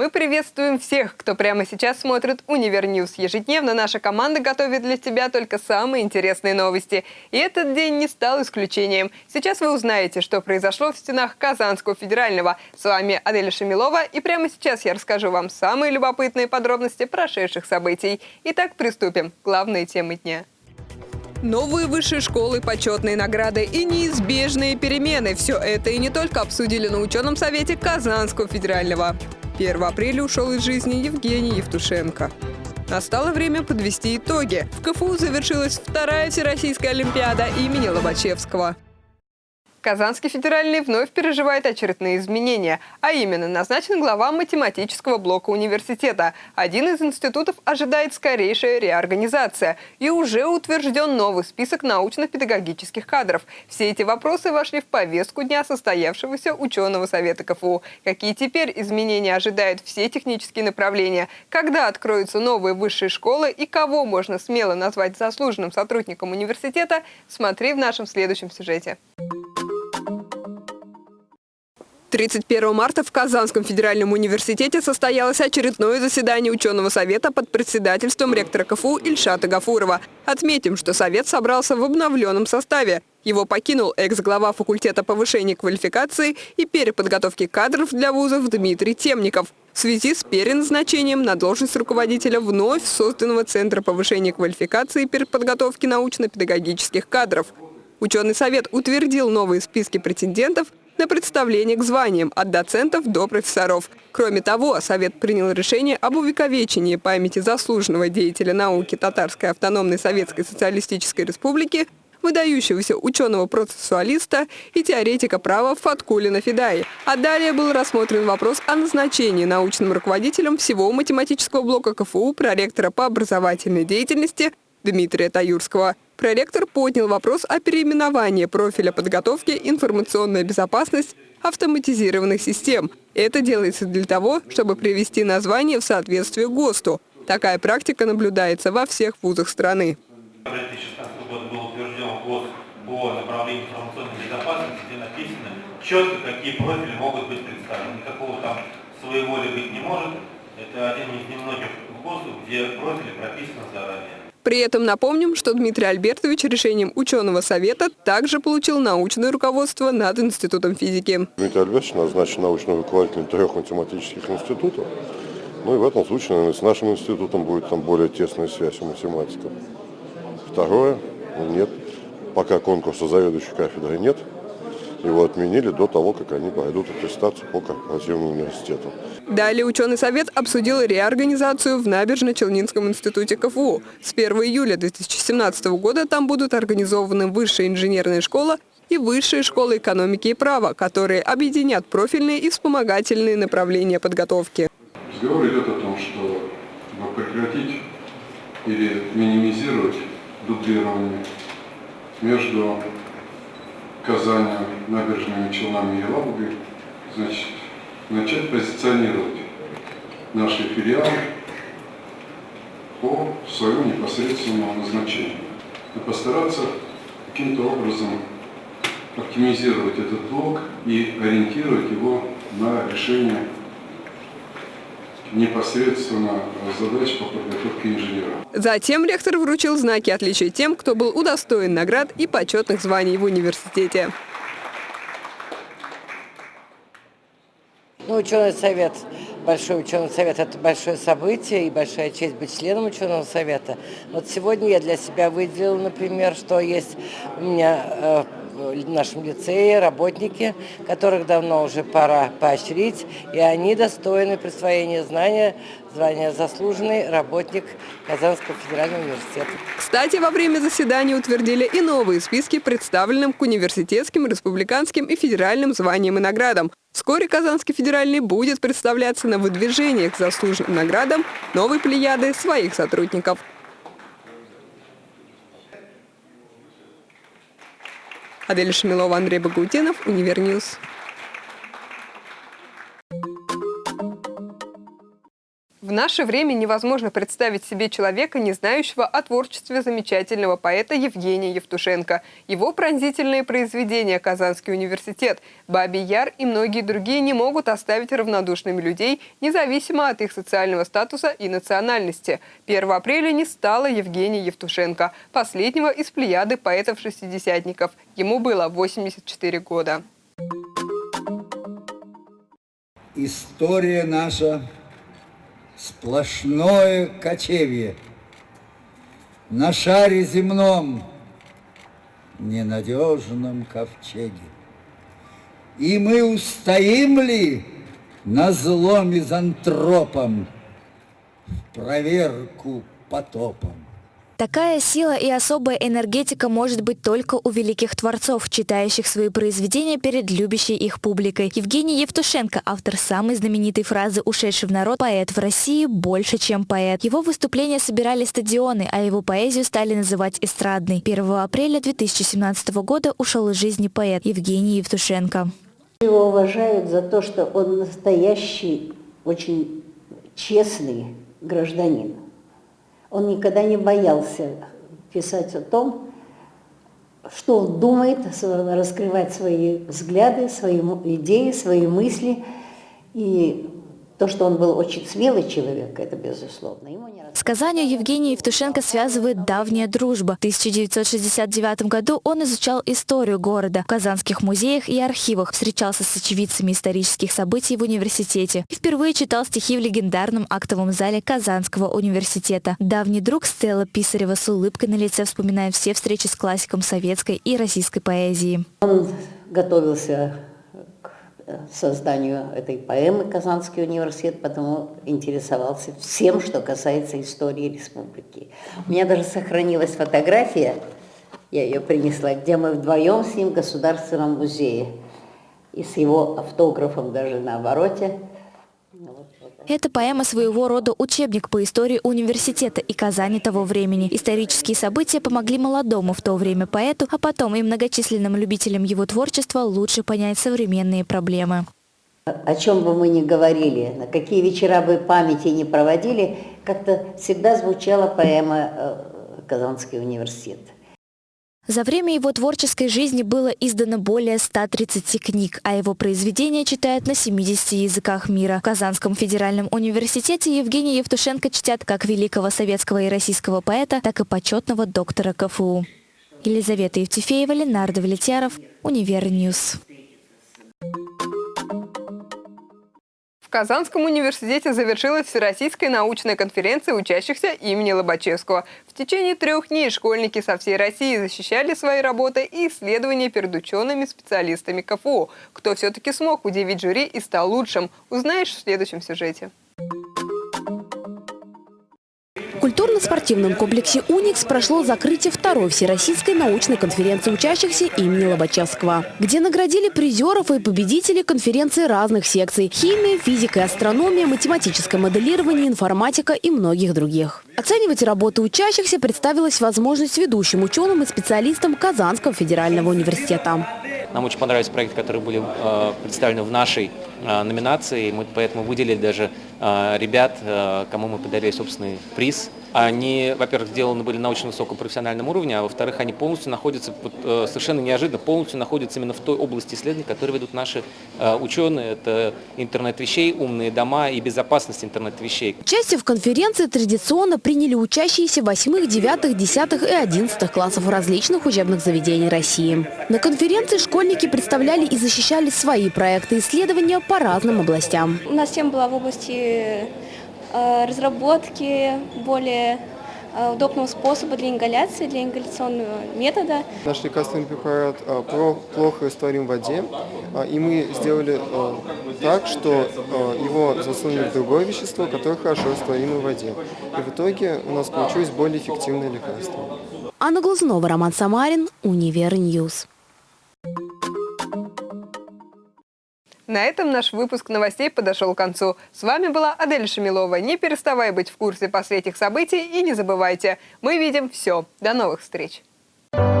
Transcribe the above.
Мы приветствуем всех, кто прямо сейчас смотрит Univer News. Ежедневно наша команда готовит для тебя только самые интересные новости. И этот день не стал исключением. Сейчас вы узнаете, что произошло в стенах Казанского федерального. С вами Аделя Шамилова, и прямо сейчас я расскажу вам самые любопытные подробности прошедших событий. Итак, приступим. Главные темы дня. Новые высшие школы, почетные награды и неизбежные перемены – все это и не только обсудили на ученом совете Казанского федерального. 1 апреля ушел из жизни Евгений Евтушенко. Настало время подвести итоги. В КФУ завершилась вторая Всероссийская Олимпиада имени Лобачевского. Казанский федеральный вновь переживает очередные изменения, а именно назначен глава математического блока университета. Один из институтов ожидает скорейшая реорганизация и уже утвержден новый список научно-педагогических кадров. Все эти вопросы вошли в повестку дня состоявшегося ученого совета КФУ. Какие теперь изменения ожидают все технические направления, когда откроются новые высшие школы и кого можно смело назвать заслуженным сотрудником университета, смотри в нашем следующем сюжете. 31 марта в Казанском федеральном университете состоялось очередное заседание ученого совета под председательством ректора КФУ Ильшата Гафурова. Отметим, что совет собрался в обновленном составе. Его покинул экс-глава факультета повышения квалификации и переподготовки кадров для вузов Дмитрий Темников в связи с переназначением на должность руководителя вновь созданного Центра повышения квалификации и переподготовки научно-педагогических кадров. Ученый совет утвердил новые списки претендентов на представление к званиям от доцентов до профессоров. Кроме того, Совет принял решение об увековечении памяти заслуженного деятеля науки Татарской автономной Советской Социалистической Республики выдающегося ученого-процессуалиста и теоретика права Фаткулина Федаи. А далее был рассмотрен вопрос о назначении научным руководителем всего математического блока КФУ проректора по образовательной деятельности Дмитрия Таюрского. Проректор поднял вопрос о переименовании профиля подготовки «Информационная безопасность автоматизированных систем». Это делается для того, чтобы привести название в соответствие ГОСТу. Такая практика наблюдается во всех вузах страны. В 2016 году был утвержден ГОСТ по направлению информационной безопасности, где написано четко, какие профили могут быть представлены. Никакого там своеволия быть не может. Это один из немногих ГОСТов, где профили прописаны заранее. При этом напомним, что Дмитрий Альбертович решением ученого совета также получил научное руководство над Институтом физики. Дмитрий Альбертович назначен научным руководителем трех математических институтов. Ну и в этом случае, наверное, с нашим институтом будет там более тесная связь у математиков. Второе, нет, пока конкурса заведующей кафедры нет, его отменили до того, как они пройдут аттестацию по корпоративному университету. Далее ученый совет обсудил реорганизацию в Набережно-Челнинском институте КФУ. С 1 июля 2017 года там будут организованы высшая инженерная школа и высшая школа экономики и права, которые объединят профильные и вспомогательные направления подготовки. Разговор идет о том, что прекратить или минимизировать дублирование между Казани, набережными Челнами и Елабугой, значит, начать позиционировать наши филиалы по своему непосредственному назначению. И постараться каким-то образом оптимизировать этот блок и ориентировать его на решение непосредственно задач по подготовке инженера. Затем ректор вручил знаки отличия тем, кто был удостоен наград и почетных званий в университете. Ну, ученый совет, большой ученый совет – это большое событие и большая честь быть членом ученого совета. Вот сегодня я для себя выделила, например, что есть у меня э, в нашем лицее работники, которых давно уже пора поощрить, и они достойны присвоения знания, звания заслуженный работник Казанского федерального университета. Кстати, во время заседания утвердили и новые списки, представленным к университетским, республиканским и федеральным званиям и наградам. Вскоре Казанский федеральный будет представляться на выдвижениях к заслуженным наградам новой плеяды своих сотрудников. Адель Шамилова, Андрей Багаутенов, Univer News. В наше время невозможно представить себе человека, не знающего о творчестве замечательного поэта Евгения Евтушенко. Его пронзительные произведения «Казанский университет», «Бабий Яр» и многие другие не могут оставить равнодушными людей, независимо от их социального статуса и национальности. 1 апреля не стало Евгения Евтушенко, последнего из плеяды поэтов-шестидесятников. Ему было 84 года. История наша сплошное кочевье. На шаре земном, ненадежном ковчеге. И мы устоим ли на зло мизантропом в проверку потопом? Такая сила и особая энергетика может быть только у великих творцов, читающих свои произведения перед любящей их публикой. Евгений Евтушенко, автор самой знаменитой фразы «Ушедший в народ поэт в России больше, чем поэт». Его выступления собирали стадионы, а его поэзию стали называть эстрадной. 1 апреля 2017 года ушел из жизни поэт Евгений Евтушенко. Его уважают за то, что он настоящий, очень честный гражданин. Он никогда не боялся писать о том, что он думает, раскрывать свои взгляды, свои идеи, свои мысли. И то, что он был очень смелый человек, это безусловно. Ему не С Казанью Евгения Евтушенко связывает давняя дружба. В 1969 году он изучал историю города в казанских музеях и архивах, встречался с очевидцами исторических событий в университете и впервые читал стихи в легендарном актовом зале Казанского университета. Давний друг Стелла Писарева с улыбкой на лице вспоминает все встречи с классиком советской и российской поэзии. Он готовился созданию этой поэмы Казанский университет, потому интересовался всем, что касается истории республики. У меня даже сохранилась фотография, я ее принесла, где мы вдвоем с ним в Государственном музее. И с его автографом даже на обороте. Это поэма своего рода учебник по истории университета и Казани того времени. Исторические события помогли молодому в то время поэту, а потом и многочисленным любителям его творчества лучше понять современные проблемы. О чем бы мы ни говорили, на какие вечера бы памяти не проводили, как-то всегда звучала поэма э, «Казанский университет». За время его творческой жизни было издано более 130 книг, а его произведения читают на 70 языках мира. В Казанском федеральном университете Евгения Евтушенко чтят как великого советского и российского поэта, так и почетного доктора КФУ. Елизавета Евтефеева, Ленар Давлетьяров, Univer News. В Казанском университете завершилась Всероссийская научная конференция учащихся имени Лобачевского. В течение трех дней школьники со всей России защищали свои работы и исследования перед учеными-специалистами КФУ. Кто все-таки смог удивить жюри и стал лучшим, узнаешь в следующем сюжете. В культурно-спортивном комплексе «Уникс» прошло закрытие второй Всероссийской научной конференции учащихся имени Лобачевского, где наградили призеров и победителей конференции разных секций – химия, физика и астрономия, математическое моделирование, информатика и многих других. Оценивать работы учащихся представилась возможность ведущим ученым и специалистам Казанского федерального университета. Нам очень понравились проекты, которые были э, представлены в нашей э, номинации. Мы поэтому выделили даже э, ребят, э, кому мы подарили собственный приз. Они, во-первых, сделаны были на очень высоком профессиональном уровне, а во-вторых, они полностью находятся, совершенно неожиданно, полностью находятся именно в той области исследований, которые ведут наши ученые. Это интернет вещей, умные дома и безопасность интернет вещей. Участие в конференции традиционно приняли учащиеся 8, 9, 10 и 11 классов различных учебных заведений России. На конференции школьники представляли и защищали свои проекты исследования по разным областям. У нас тема была в области э, разработки более э, удобного способа для ингаляции, для ингаляционного метода. Наш лекарственный препарат а, про, плохо растворим в воде, и мы сделали так, что его засунули в другое вещество, которое хорошо растворимо в воде. И в итоге у нас получилось более эффективное лекарство. Анна Глазунова, Роман Самарин, Univer News. На этом наш выпуск новостей подошел к концу. С вами была Адель Шамилова. Не переставай быть в курсе последних событий и не забывайте, мы видим все. До новых встреч! Thank you